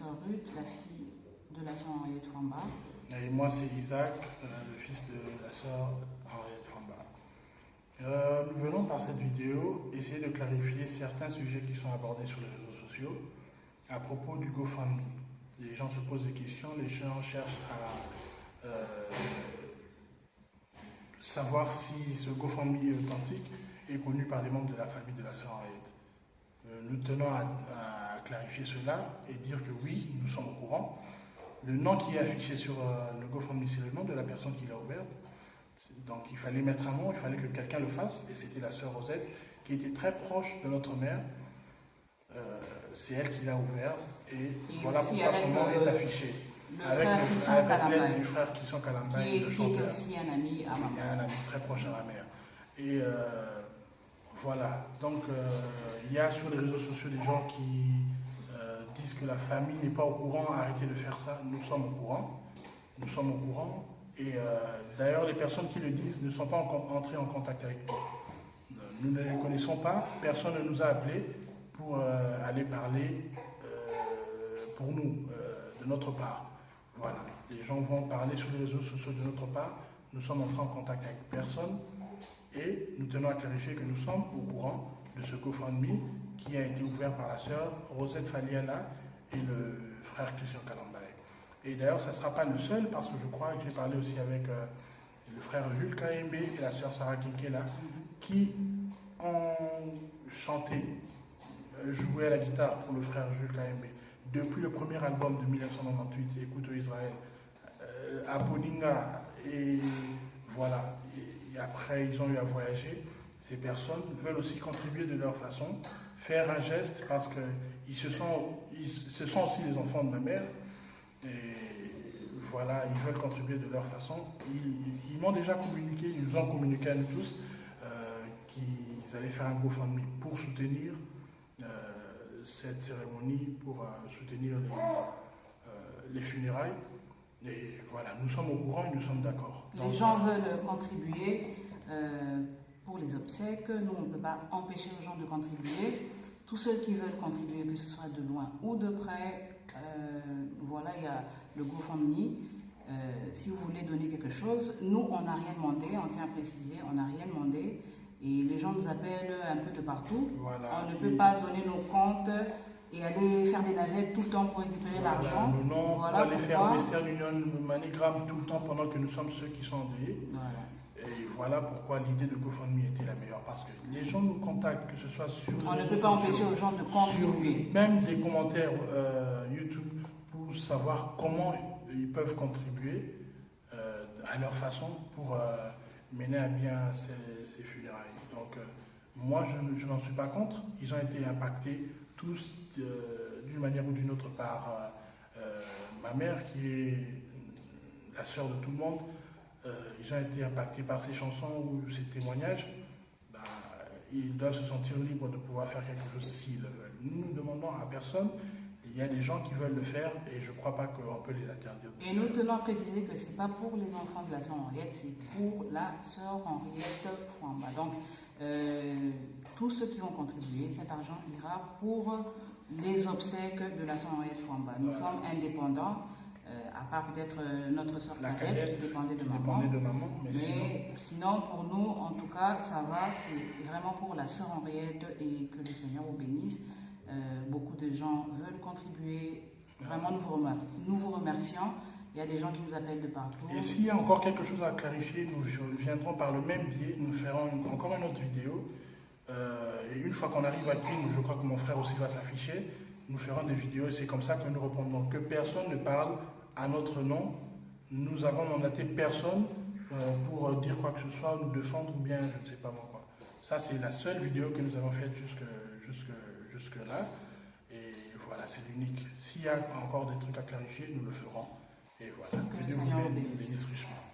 la fille de la sœur Henriette Famba. Et moi, c'est Isaac, euh, le fils de la sœur Henriette Famba. Euh, nous venons par cette vidéo essayer de clarifier certains sujets qui sont abordés sur les réseaux sociaux à propos du GoFundMe. Les gens se posent des questions, les gens cherchent à euh, savoir si ce GoFundMe est authentique et connu par les membres de la famille de la sœur Henriette. Euh, nous tenons à, à clarifier cela et dire que oui, nous sommes au courant. Le nom qui est affiché sur euh, le GoFundMe, c'est le nom de la personne qui l'a ouverte. Donc il fallait mettre un nom, il fallait que quelqu'un le fasse, et c'était la sœur Rosette, qui était très proche de notre mère. Euh, c'est elle qui l'a ouvert, et, Et voilà pourquoi son nom est affiché. Avec, l'aide du frère Christian Kalambay, qui, le qui était chanteur. aussi un ami à ma Il y a mère. un ami très proche à ma mère. Et euh, voilà, donc euh, il y a sur les réseaux sociaux des gens qui euh, disent que la famille n'est pas au courant, arrêtez de faire ça. Nous sommes au courant. Nous sommes au courant. Et euh, d'ailleurs, les personnes qui le disent ne sont pas encore entrées en contact avec nous. Nous ne les connaissons pas, personne ne nous a appelés pour aller parler pour nous, de notre part. Voilà, les gens vont parler sur les réseaux sociaux de notre part. Nous sommes entrés en contact avec personne et nous tenons à clarifier que nous sommes au courant de ce GoFundMe qui a été ouvert par la sœur Rosette Faliala et le frère Christian Kalambay. Et d'ailleurs, ça ne sera pas le seul parce que je crois que j'ai parlé aussi avec euh, le frère Jules Kaembe et la sœur Sarah Kinkela qui ont chanté, euh, joué à la guitare pour le frère Jules Kaembe. Depuis le premier album de 1998, Écoute Israël, euh, et voilà. Et après, ils ont eu à voyager. Ces personnes veulent aussi contribuer de leur façon, faire un geste parce que ils se sont, ils, ce sont aussi les enfants de ma mère. Et voilà, ils veulent contribuer de leur façon. Ils, m'ont déjà communiqué, ils nous ont communiqué à nous tous euh, qu'ils allaient faire un GoFundMe pour soutenir euh, cette cérémonie, pour euh, soutenir les funérailles. Et voilà, nous sommes au courant et nous sommes d'accord. Les Donc, gens veulent contribuer euh, pour les obsèques. Nous, on ne peut pas empêcher les gens de contribuer. Tous ceux qui veulent contribuer, que ce soit de loin ou de près, euh, voilà, il y a le GoFundMe. Euh, si vous voulez donner quelque chose, nous, on n'a rien demandé, on tient à préciser, on n'a rien demandé. Et les gens nous appellent un peu de partout. Voilà, On ne peut pas donner nos comptes et aller faire des navettes tout le temps pour récupérer Voilà, l'argent. Nos noms, Voilà aller faire pourquoi- Western Union, Manigram tout le temps pendant que nous sommes ceux qui sont endeuillés. Voilà. Et voilà pourquoi l'idée de GoFundMe était la meilleure. Parce que les gens nous contactent, que ce soit sur On ne peut pas empêcher aux gens de contribuer. même des commentaires euh, YouTube pour savoir comment ils peuvent contribuer euh, à leur façon pour euh, mener à bien ces, ces funérailles. Donc, moi, je, ne- je n'en suis pas contre. Ils ont été impactés tous d'une manière ou d'une autre par euh, euh, ma mère, qui est la sœur de tout le monde. Euh, ils ont été impactés par ces chansons ou ces témoignages. Ben, ils doivent se sentir libres de pouvoir faire quelque chose s'ils le veulent. Nous ne demandons à personne. Il y a des gens qui veulent le faire et je ne crois pas qu'on peut les interdire. Et nous tenons à préciser que ce n'est pas pour les enfants de la sœur Henriette, c'est pour la sœur Henriette Fouamba. Donc, euh, tous ceux qui vont contribuer, cet argent ira pour les obsèques de la sœur Henriette Fouamba. Nous Voilà. sommes indépendants, euh, à part peut-être euh, notre sœur La cadette cadette qui dépendait de qui maman. dépendait de maman, mais, sinon, Mais sinon, pour nous, en tout cas, ça va. C'est vraiment pour la sœur Henriette et que le Seigneur vous bénisse. Euh, beaucoup de gens veulent contribuer. Vraiment, nous vous, remer- nous vous remercions. Il y a des gens qui nous appellent de partout. Et s'il y a encore quelque chose à clarifier, nous viendrons par le même biais, nous ferons une- encore une autre vidéo. Une fois qu'on arrive à Queen, je crois que mon frère aussi va s'afficher, nous ferons des vidéos et c'est comme ça que nous répondrons. Que personne ne parle à notre nom. Nous avons mandaté personne euh, pour euh, dire quoi que ce soit, nous défendre ou bien je ne sais pas moi quoi. Ça, c'est la seule vidéo que nous avons faite jusque, jusque, jusque là. Et voilà, c'est l'unique. S'il y a encore des trucs à clarifier, nous le ferons. Et voilà. Que Que Dieu vous bénisse richement.